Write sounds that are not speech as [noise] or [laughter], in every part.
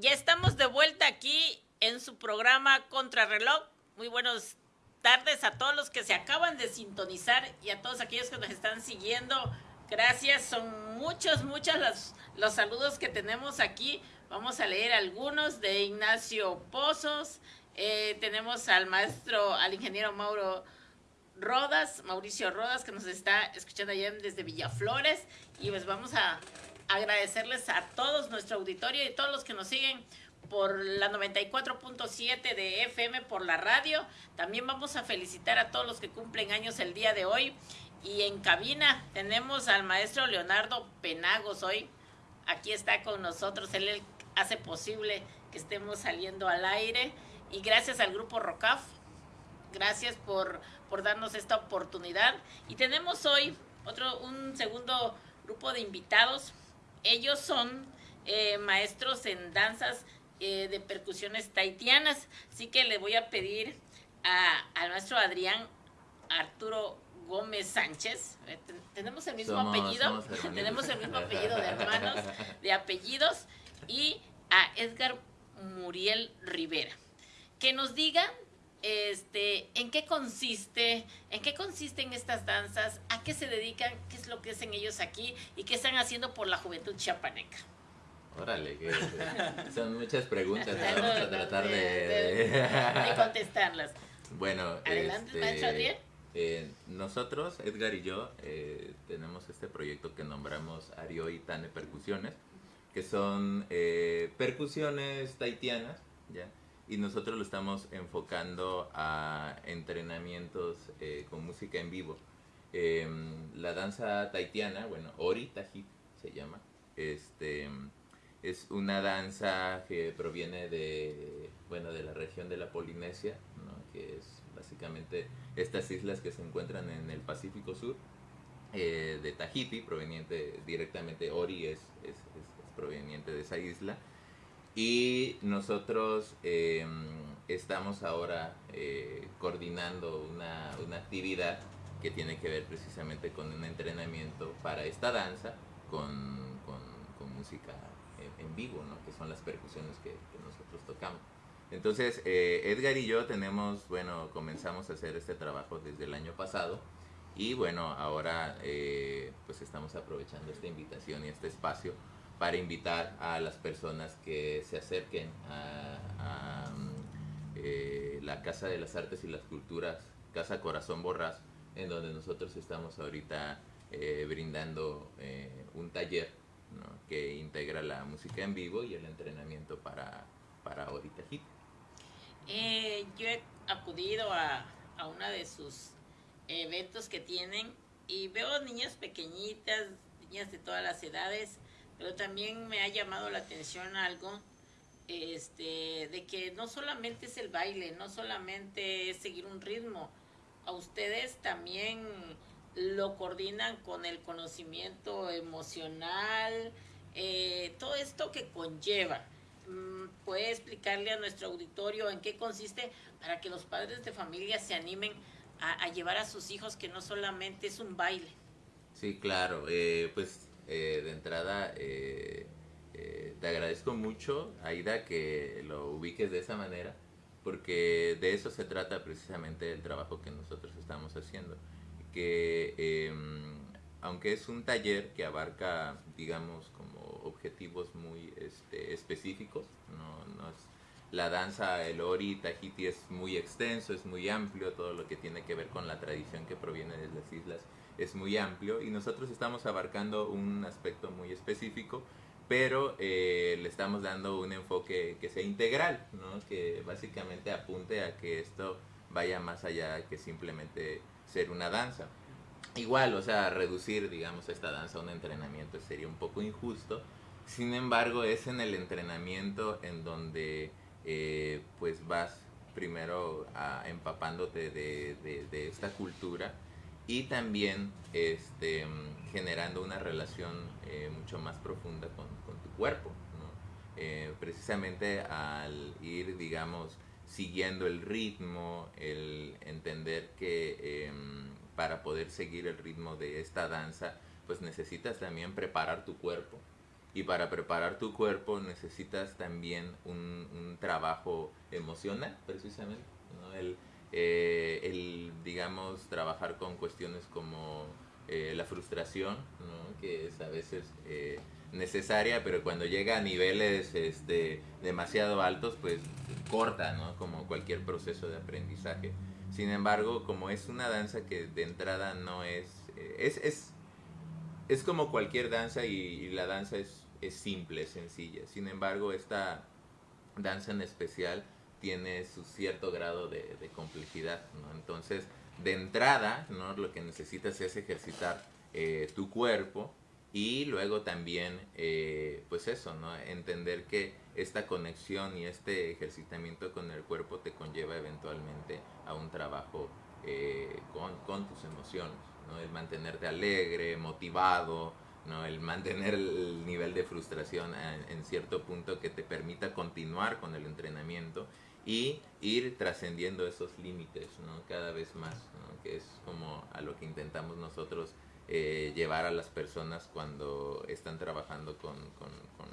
Ya estamos de vuelta aquí en su programa Contrarreloj. Muy buenas tardes a todos los que se acaban de sintonizar y a todos aquellos que nos están siguiendo. Gracias, son muchos, muchos los, los saludos que tenemos aquí. Vamos a leer algunos de Ignacio Pozos. Eh, tenemos al maestro, al ingeniero Mauro Rodas, Mauricio Rodas, que nos está escuchando allá desde Villaflores. Y pues vamos a agradecerles a todos nuestro auditorio y todos los que nos siguen por la 94.7 de FM por la radio. También vamos a felicitar a todos los que cumplen años el día de hoy. Y en cabina tenemos al maestro Leonardo Penagos hoy. Aquí está con nosotros. Él hace posible que estemos saliendo al aire. Y gracias al grupo ROCAF. Gracias por, por darnos esta oportunidad. Y tenemos hoy otro, un segundo grupo de invitados ellos son eh, maestros en danzas eh, de percusiones taitianas, así que le voy a pedir al maestro Adrián Arturo Gómez Sánchez. Eh, tenemos el mismo apellido, [laughs] tenemos el mismo apellido de hermanos, de apellidos, y a Edgar Muriel Rivera. Que nos diga este, en qué consiste, en qué consisten estas danzas, a qué se dedican, qué es lo que hacen ellos aquí y qué están haciendo por la juventud chiapaneca. Órale, que [laughs] son muchas preguntas, vamos a tratar de, [laughs] contestarlas. Bueno, adelante, este, eh, nosotros, Edgar y yo, eh, tenemos este proyecto que nombramos Ario y Tane Percusiones, que son eh, percusiones taitianas, ¿ya? Y nosotros lo estamos enfocando a entrenamientos eh, con música en vivo. Em, la danza taitiana, bueno, Ori Tajit se llama, este, es una danza que proviene de, bueno, de la región de la Polinesia, que es básicamente estas islas que se encuentran en el Pacífico Sur, eh, de Tahiti, proveniente directamente, Ori es, es, es proveniente de esa isla y nosotros em, estamos ahora eh, coordinando una, una, actividad que tiene que ver precisamente con un entrenamiento para esta danza con, con, música en, vivo, ¿no? que son las percusiones que, nosotros tocamos. Entonces, eh, Edgar y yo tenemos, bueno, comenzamos a hacer este trabajo desde el año pasado y bueno, ahora eh, pues estamos aprovechando esta invitación y este espacio para invitar a las personas que se acerquen a, eh, la Casa de las Artes y las Culturas, Casa Corazón Borras, en donde nosotros estamos ahorita eh, brindando eh, un taller que integra la música en vivo y el entrenamiento para, para ahorita hit. yo he acudido a, a una de sus eventos que tienen y veo niñas pequeñitas, niñas de todas las edades, pero también me ha llamado la atención algo este, de que no solamente es el baile, no solamente es seguir un ritmo, a ustedes también lo coordinan con el conocimiento emocional, eh, todo esto que conlleva. Mm, ¿Puede explicarle a nuestro auditorio en qué consiste para que los padres de familia se animen a, llevar a sus hijos que no solamente es un baile? Sí, claro. Eh, pues eh, de entrada, eh, eh, te agradezco mucho, Aida, que lo ubiques de esa manera, porque de eso se trata precisamente el trabajo que nosotros estamos haciendo. Que em, aunque es un taller que abarca, digamos, como objetivos muy este, específicos, no, no es, la danza, el ori, Tahiti es muy extenso, es muy amplio, todo lo que tiene que ver con la tradición que proviene de las islas es muy amplio y nosotros estamos abarcando un aspecto muy específico, pero eh, le estamos dando un enfoque que sea integral, ¿no? que básicamente apunte a que esto vaya más allá que simplemente ser una danza. Igual, o sea, reducir, digamos, esta danza a un entrenamiento sería un poco injusto. Sin embargo, es en el entrenamiento en donde eh, pues vas primero empapándote de, de esta cultura y también este, generando una relación eh, mucho más profunda con, tu cuerpo. Eh, precisamente al ir, digamos, siguiendo el ritmo, el entender que em, para poder seguir el ritmo de esta danza, pues necesitas también preparar tu cuerpo Y para preparar tu cuerpo necesitas también un, trabajo emocional, precisamente. El, eh, el, digamos, trabajar con cuestiones como eh, la frustración, que es a veces eh, necesaria, pero cuando llega a niveles este, demasiado altos, pues corta, ¿no? como cualquier proceso de aprendizaje. Sin embargo, como es una danza que de entrada no es, es, es como cualquier danza y, la danza es, es simple, sencilla. Sin embargo, esta danza en especial tiene su cierto grado de, de complejidad. ¿no? Entonces, de entrada, ¿no? Lo que necesitas es ejercitar eh, tu cuerpo y luego también, eh, pues eso, ¿no? Entender que esta conexión y este ejercitamiento con el cuerpo te conlleva eventualmente a un trabajo eh, con, tus emociones, ¿no? El mantenerte alegre, motivado. El mantener el nivel de frustración en cierto punto que te permita continuar con el entrenamiento y ir trascendiendo esos límites ¿no? cada vez más, que es como a lo que intentamos nosotros eh, llevar a las personas cuando están trabajando con,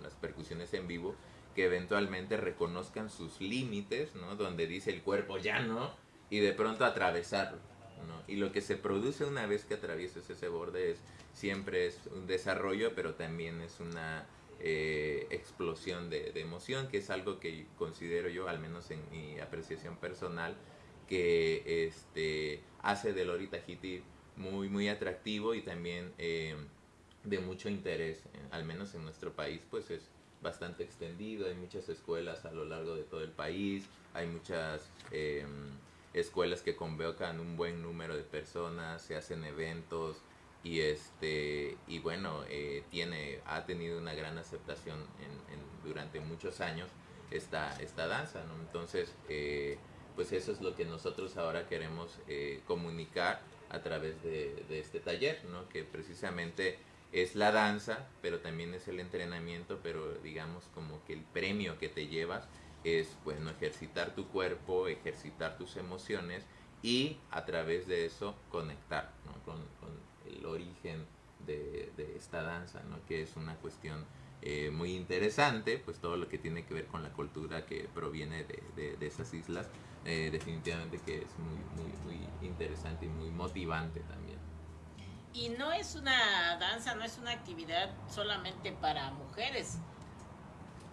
las percusiones en vivo, que eventualmente reconozcan sus límites, ¿no? donde dice el cuerpo ya no, y de pronto atravesarlo. Y lo que se produce una vez que atraviesas ese borde es siempre es un desarrollo, pero también es una eh, explosión de, emoción, que es algo que considero yo, al menos en mi apreciación personal, que este, hace del Lori Tahiti muy, muy atractivo y también eh, de mucho interés, al menos en nuestro país, pues es bastante extendido, hay muchas escuelas a lo largo de todo el país, hay muchas em, escuelas que convocan un buen número de personas, se hacen eventos, y este y bueno eh, tiene ha tenido una gran aceptación en, durante muchos años esta esta danza ¿no? entonces eh, pues eso es lo que nosotros ahora queremos eh, comunicar a través de, de, este taller ¿no? que precisamente es la danza pero también es el entrenamiento pero digamos como que el premio que te llevas es bueno ejercitar tu cuerpo ejercitar tus emociones y a través de eso conectar ¿no? con, con el origen de, esta danza, ¿no? que es una cuestión eh, muy interesante, pues todo lo que tiene que ver con la cultura que proviene de, de, esas islas, eh, definitivamente que es muy, muy, muy interesante y muy motivante también. Y no es una danza, no es una actividad solamente para mujeres.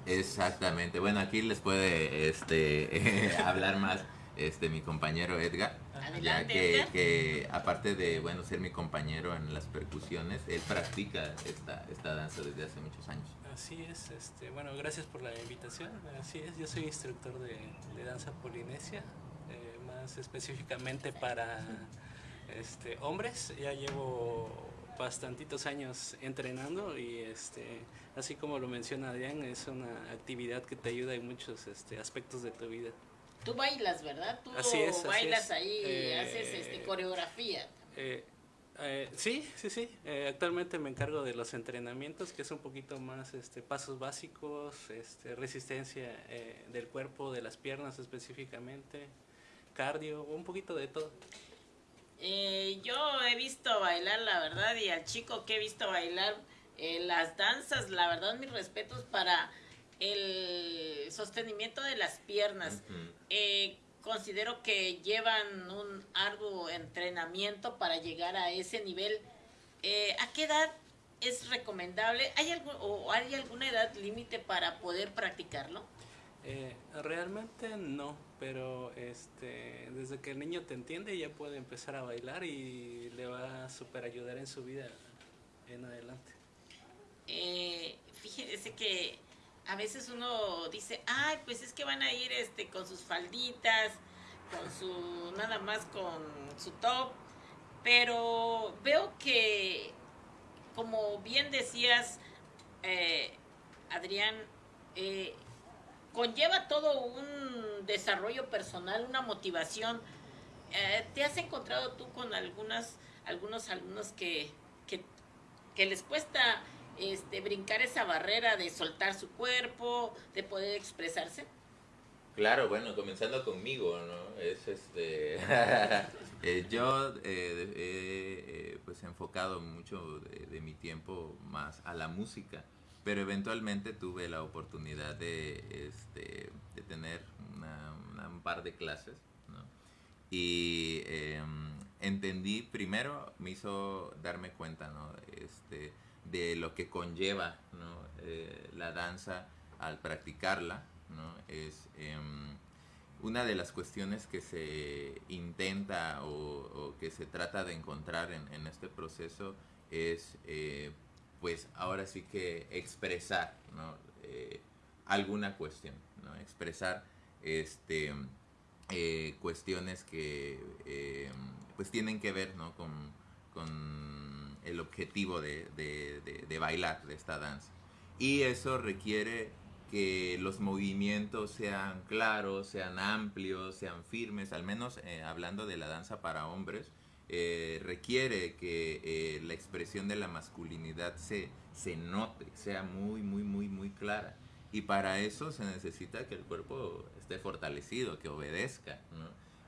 Exactamente. Bueno, aquí les puede este, [laughs] hablar más este mi compañero Edgar ya que, que, aparte de bueno ser mi compañero en las percusiones, él practica esta, esta danza desde hace muchos años. Así es, este, bueno, gracias por la invitación. Así es, yo soy instructor de, de danza polinesia, eh, más específicamente para este, hombres. Ya llevo bastantitos años entrenando y este, así como lo menciona Adrián, es una actividad que te ayuda en muchos este, aspectos de tu vida. Tú bailas, ¿verdad? Tú bailas ahí, eh, haces este, coreografía. Eh, eh, sí, sí, sí. actualmente me encargo de los entrenamientos, que es un poquito más este, pasos básicos, este, resistencia del cuerpo, de las piernas específicamente, cardio, un poquito de todo. Yo he visto bailar, la verdad, y al chico que he visto bailar las danzas, la verdad, mis respetos para el sostenimiento de las piernas. Eh, considero que llevan un arduo entrenamiento para llegar a ese nivel. Eh, ¿A qué edad es recomendable? ¿Hay algo, o hay alguna edad límite para poder practicarlo? Eh, realmente no, pero este, desde que el niño te entiende ya puede empezar a bailar y le va a super ayudar en su vida en adelante. fíjese que a veces uno dice, ay, pues es que van a ir este con sus falditas, con su, nada más con su top, pero veo que, como bien decías, eh, Adrián, eh, conlleva todo un desarrollo personal, una motivación. Eh, ¿Te has encontrado tú con algunas, algunos alumnos que, les cuesta este, brincar esa barrera de soltar su cuerpo, de poder expresarse? Claro, bueno, comenzando conmigo, ¿no? Es este... [laughs] Eh, yo eh, he eh, pues enfocado mucho de, mi tiempo más a la música, pero eventualmente tuve la oportunidad de, este, de tener un par de clases, ¿no? Y em, entendí, primero me hizo darme cuenta, ¿no? Este, de lo que conlleva ¿no? Eh, la danza al practicarla, ¿no? Es em, una de las cuestiones que se intenta o, que se trata de encontrar en, en este proceso es eh, pues ahora sí que expresar. Eh, alguna cuestión, expresar este, eh, cuestiones que eh, pues tienen que ver con, el objetivo de, de, de, bailar de esta danza. Y eso requiere que los movimientos sean claros, sean amplios, sean firmes, al menos hablando de la danza para hombres, eh, requiere que eh, la expresión de la masculinidad se, se note, sea muy, muy, muy, muy clara. Y para eso se necesita que el cuerpo esté fortalecido, que obedezca.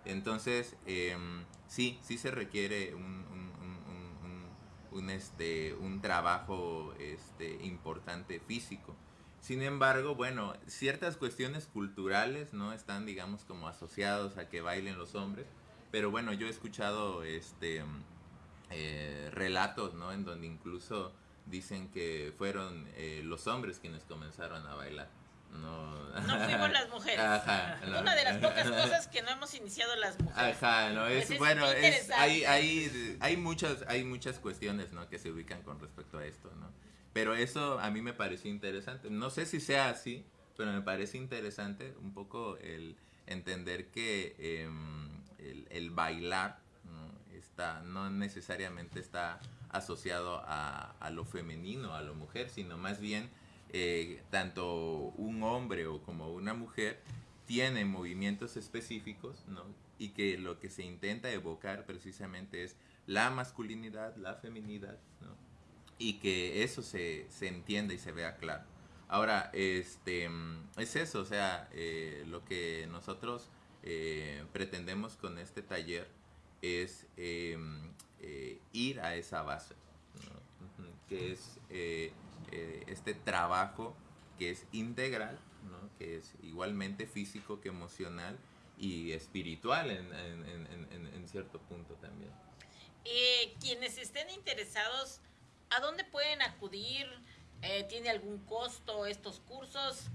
Entonces, em, sí, sí se requiere un, un, este, un trabajo este, importante físico. Sin embargo, bueno, ciertas cuestiones culturales no están, digamos, como asociados a que bailen los hombres, pero bueno, yo he escuchado este eh, relatos, ¿no? En donde incluso dicen que fueron eh, los hombres quienes comenzaron a bailar. No, no fuimos las mujeres. Ajá, Una de las pocas [laughs] cosas que no hemos iniciado las mujeres. Ajá, no, es, pues bueno, es, hay, hay, hay, muchas, hay muchas cuestiones ¿no? que se ubican con respecto a esto, ¿no? Pero eso a mí me pareció interesante. No sé si sea así, pero me parece interesante un poco el entender que eh, el, bailar ¿no? Está, no necesariamente está asociado a, lo femenino, a lo mujer, sino más bien eh, tanto un hombre o como una mujer tiene movimientos específicos ¿no? y que lo que se intenta evocar precisamente es la masculinidad, la feminidad y que eso se, se entienda y se vea claro. Ahora, este, es eso, o sea, eh, lo que nosotros eh, pretendemos con este taller es em, eh, ir a esa base, que es eh, este trabajo que es integral, que es igualmente físico que emocional y espiritual en, cierto punto también. quienes estén interesados, ¿a dónde pueden acudir? ¿Tiene algún costo estos cursos?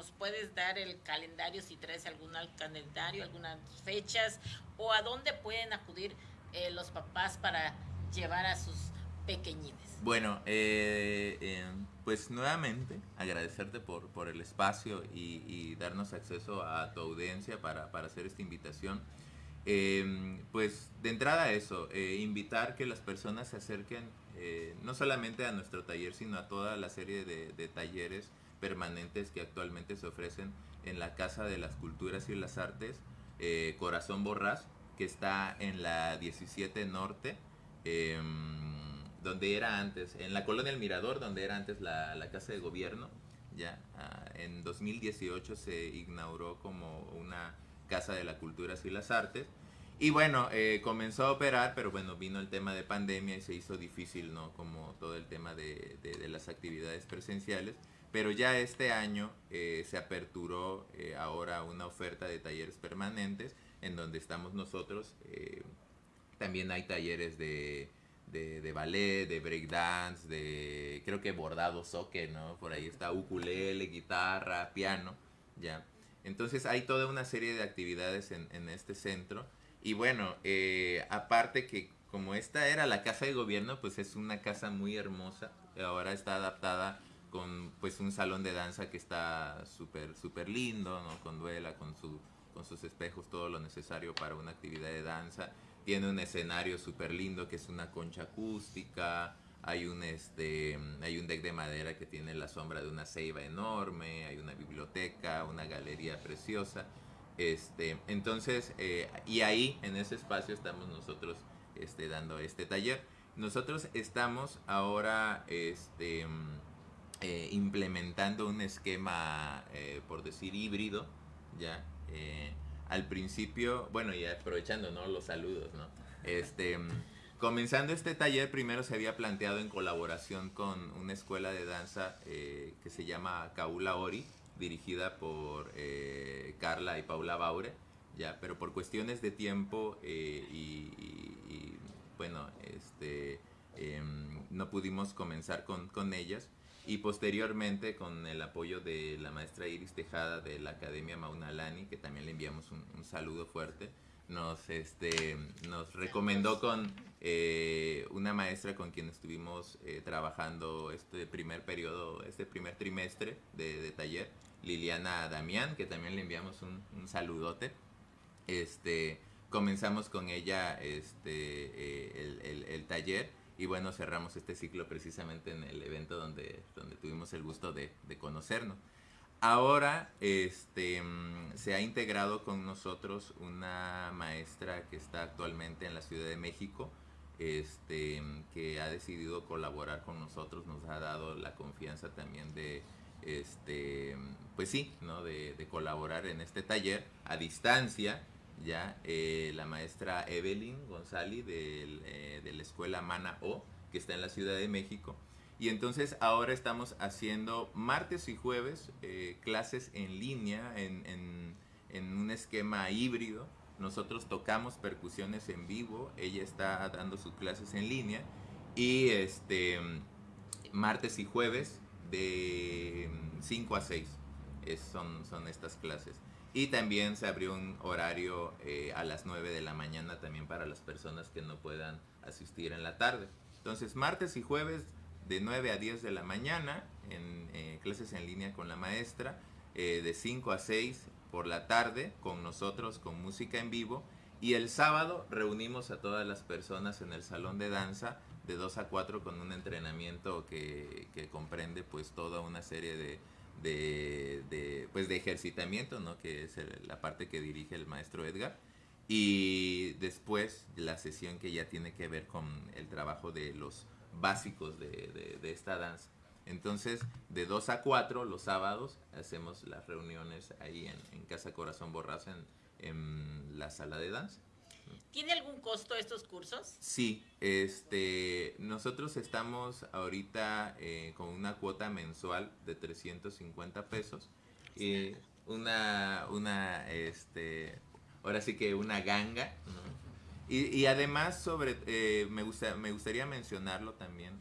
Nos puedes dar el calendario si traes algún calendario, algunas fechas o a dónde pueden acudir eh, los papás para llevar a sus pequeñines. Bueno, eh, eh, pues nuevamente agradecerte por, por el espacio y, darnos acceso a tu audiencia para, para hacer esta invitación. pues de entrada eso, invitar que las personas se acerquen no solamente a nuestro taller, sino a toda la serie de, de talleres permanentes que actualmente se ofrecen en la Casa de las Culturas y las Artes, eh, Corazón Borrás, que está en la 17 Norte, em, donde era antes, en la colonia El Mirador, donde era antes la, Casa de Gobierno. Ya, ah, en 2018 se inauguró como una Casa de las Culturas y las Artes. Y bueno, eh, comenzó a operar, pero bueno, vino el tema de pandemia y se hizo difícil, ¿no? Como todo el tema de las actividades presenciales. Pero ya este año eh, se aperturó eh, ahora una oferta de talleres permanentes en donde estamos nosotros. Eh, también hay talleres de, de, ballet, de breakdance, de creo que bordado soque, ¿no? Por ahí está ukulele, guitarra, piano, ya. Entonces hay toda una serie de actividades en, en este centro. Y bueno, aparte que como esta era la casa de gobierno, pues es una casa muy hermosa. Ahora está adaptada con pues un salón de danza que está súper súper lindo, ¿no? Con duela, con su con sus espejos, todo lo necesario para una actividad de danza. Tiene un escenario súper lindo que es una concha acústica. Hay un este hay un deck de madera que tiene la sombra de una ceiba enorme, hay una biblioteca, una galería preciosa. Este, entonces, eh, y ahí en ese espacio estamos nosotros este, dando este taller. Nosotros estamos ahora este, eh, implementando un esquema, eh, por decir, híbrido, ya. Eh, al principio, bueno, y aprovechando, ¿no? Los saludos, ¿no? Este, comenzando este taller, primero se había planteado en colaboración con una escuela de danza eh, que se llama Kaula Ori, dirigida por eh, Carla y Paula Baure, ya, pero por cuestiones de tiempo eh, y, bueno, este, em, no pudimos comenzar con, con ellas y posteriormente con el apoyo de la maestra Iris Tejada de la Academia Maunalani, que también le enviamos un, un saludo fuerte, nos, este, nos recomendó con eh, una maestra con quien estuvimos eh, trabajando este primer periodo, este primer trimestre de, taller, Liliana Damián, que también le enviamos un, saludote. Este, comenzamos con ella este, eh, el, taller y bueno, cerramos este ciclo precisamente en el evento donde, donde tuvimos el gusto de, de conocernos. Ahora este, mm, se ha integrado con nosotros una maestra que está actualmente en la Ciudad de México, este, que ha decidido colaborar con nosotros, nos ha dado la confianza también de, este, pues sí, ¿no? de, colaborar en este taller a distancia. Ya eh, la maestra Evelyn González eh, de la escuela Mana O, que está en la Ciudad de México, y entonces ahora estamos haciendo martes y jueves eh, clases en línea, en, un esquema híbrido. Nosotros tocamos percusiones en vivo, ella está dando sus clases en línea. Y este martes y jueves de 5 a 6 son, son estas clases. Y también se abrió un horario eh, a las 9 de la mañana también para las personas que no puedan asistir en la tarde. Entonces, martes y jueves de 9 a 10 de la mañana en eh, clases en línea con la maestra, eh, de 5 a 6 por la tarde con nosotros con música en vivo y el sábado reunimos a todas las personas en el salón de danza de 2 a 4 con un entrenamiento que, comprende pues toda una serie de, de, pues de ejercitamiento, ¿no? que es la parte que dirige el maestro Edgar. Y después la sesión que ya tiene que ver con el trabajo de los básicos de, esta danza. Entonces, de 2 a 4 los sábados hacemos las reuniones ahí en, Casa Corazón Borras en, la sala de danza. ¿Tiene algún costo estos cursos? Sí, este, nosotros estamos ahorita eh, con una cuota mensual de 350 pesos. Y una, una, este, ahora sí que una ganga, y, además, sobre, eh, me, gusta, me gustaría mencionarlo también.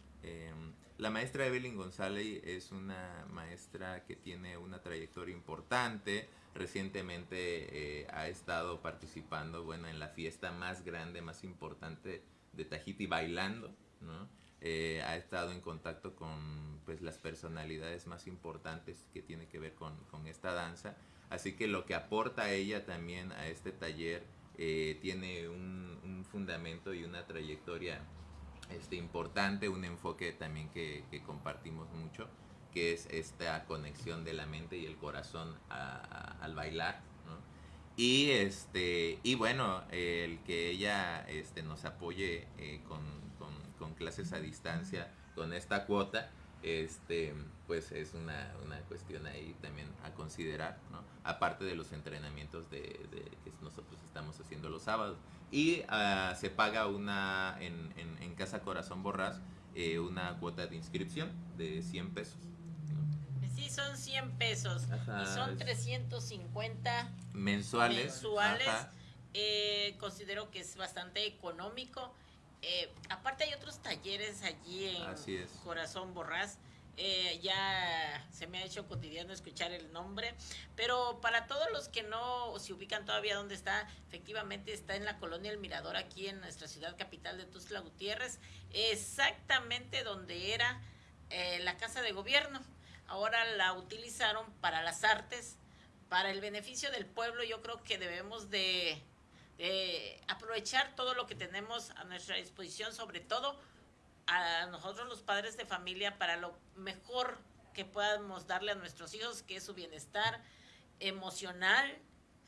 Eh, la maestra Evelyn González es una maestra que tiene una trayectoria importante. Recientemente eh, ha estado participando bueno, en la fiesta más grande, más importante de Tahiti bailando. ¿no? ha estado en contacto con pues, las personalidades más importantes que tiene que ver con, con esta danza. Así que lo que aporta ella también a este taller eh, tiene un, fundamento y una trayectoria este, importante, un enfoque también que, compartimos mucho, que es esta conexión de la mente y el corazón al bailar. Y, este, y bueno, el que ella este, nos apoye eh, con, con clases a distancia, con esta cuota, este, pues es una, una, cuestión ahí también a considerar, ¿no? Aparte de los entrenamientos de, que nosotros estamos haciendo los sábados. Y uh, se paga una, en, en, Casa Corazón Borrás, eh, una cuota de inscripción de 100 pesos. Sí, son 100 pesos. y son 350 mensuales. mensuales. Eh, considero que es bastante económico eh, aparte hay otros talleres allí en Corazón Borrás. Eh, ya se me ha hecho cotidiano escuchar el nombre, pero para todos los que no se ubican todavía dónde está, efectivamente está en la colonia El Mirador, aquí en nuestra ciudad capital de Tuzla Gutiérrez, exactamente donde era eh, la casa de gobierno. Ahora la utilizaron para las artes, para el beneficio del pueblo. Yo creo que debemos de eh, aprovechar todo lo que tenemos a nuestra disposición, sobre todo a nosotros los padres de familia, para lo mejor que podamos darle a nuestros hijos, que es su bienestar emocional,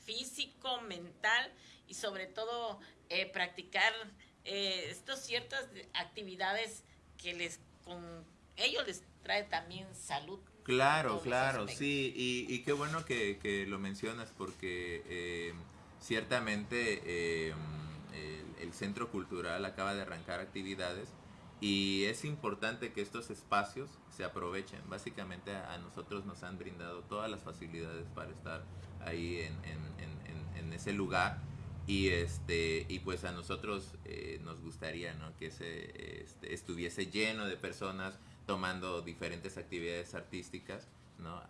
físico, mental y sobre todo eh, practicar eh, estas ciertas actividades que les con ellos les trae también salud. Claro, claro, sí, y, y, qué bueno que, que lo mencionas porque ciertamente eh, el Centro Cultural acaba de arrancar actividades y es importante que estos espacios se aprovechen. Básicamente a, nosotros nos han brindado todas las facilidades para estar ahí en, ese lugar y este y pues a nosotros eh, nos gustaría que se este, estuviese lleno de personas tomando diferentes actividades artísticas. ¿No?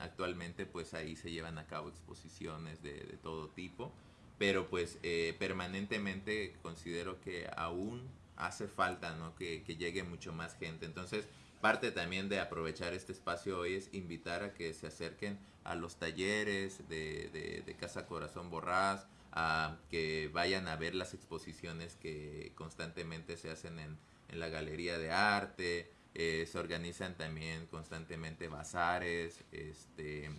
actualmente pues ahí se llevan a cabo exposiciones de, todo tipo, pero pues eh, permanentemente considero que aún hace falta ¿no? que, llegue mucho más gente. Entonces, parte también de aprovechar este espacio hoy es invitar a que se acerquen a los talleres de, Casa Corazón Borrás, a que vayan a ver las exposiciones que constantemente se hacen en, en la Galería de Arte, eh, se organizan también constantemente bazares, este,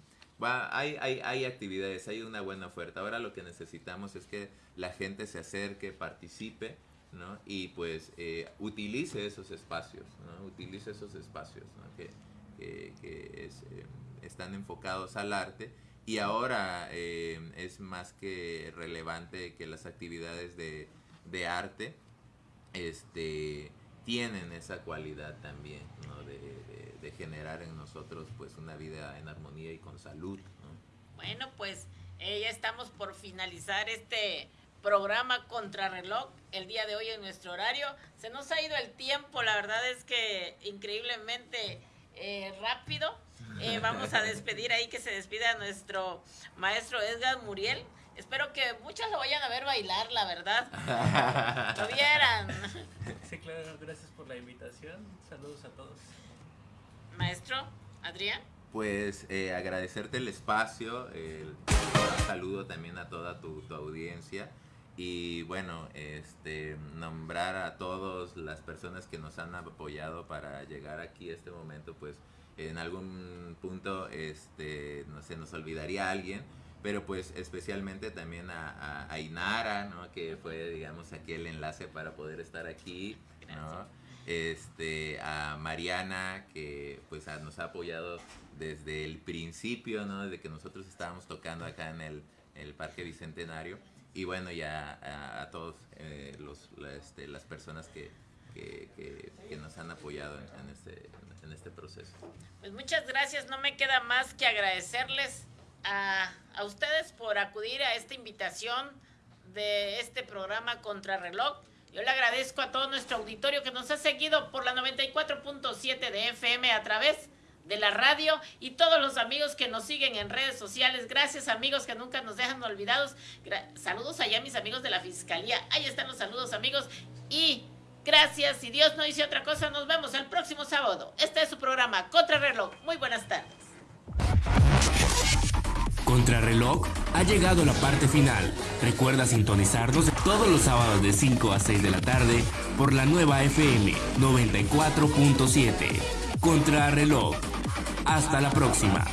va, hay, hay, hay actividades, hay una buena oferta. Ahora lo que necesitamos es que la gente se acerque, participe, ¿no? Y pues eh, utilice esos espacios, ¿no? Utilice esos espacios, Que, que, eh, están enfocados al arte y ahora eh, es más que relevante que las actividades de, de arte este, tienen esa cualidad también, ¿no? de, de, generar en nosotros pues una vida en armonía y con salud. ¿no? Bueno, pues ya estamos por finalizar este programa Contrarreloj el día de hoy en nuestro horario. Se nos ha ido el tiempo, la verdad es que increíblemente eh, rápido. Eh, vamos a despedir ahí que se despida nuestro maestro Edgar Muriel. Espero que muchos lo vayan a ver bailar, la verdad. [laughs] lo vieran. Sí, claro, gracias por la invitación. Saludos a todos. Maestro, Adrián. Pues eh, agradecerte el espacio, el, saludo también a toda tu, tu audiencia y bueno, este, nombrar a todas las personas que nos han apoyado para llegar aquí a este momento, pues en algún punto este, no se nos olvidaría alguien, pero pues especialmente también a, a, Inara, ¿no? que fue digamos aquí el enlace para poder estar aquí, ¿no? este, a Mariana que pues nos ha apoyado desde el principio, ¿no? desde que nosotros estábamos tocando acá en el, el Parque Bicentenario y bueno, ya a, todos eh, los, este, las personas que, nos han apoyado en, este, en este proceso. Pues muchas gracias, no me queda más que agradecerles a, ustedes por acudir a esta invitación de este programa Contrarreloj. Yo le agradezco a todo nuestro auditorio que nos ha seguido por la 94.7 de FM a través de la radio y todos los amigos que nos siguen en redes sociales. Gracias amigos que nunca nos dejan olvidados. saludos allá mis amigos de la Fiscalía. Ahí están los saludos amigos. Y gracias. Si Dios no dice otra cosa, nos vemos el próximo sábado. Este es su programa Contrarreloj. Muy buenas tardes. Contrarreloj ha llegado a la parte final. Recuerda sintonizarnos todos los sábados de 5 a 6 de la tarde por la nueva FM 94.7. Contrarreloj hasta la próxima.